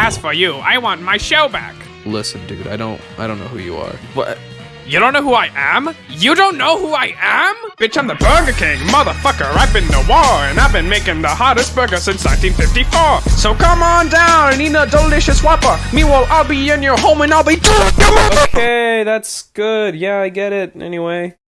As for you, I want my show back. Listen, dude, I don't I don't know who you are. What? You don't know who I am? You don't know who I am? Bitch, I'm the Burger King, motherfucker. I've been the war, and I've been making the hottest burger since 1954. So come on down and eat a delicious Whopper. Meanwhile, I'll be in your home and I'll be. Okay, that's good. Yeah, I get it. Anyway.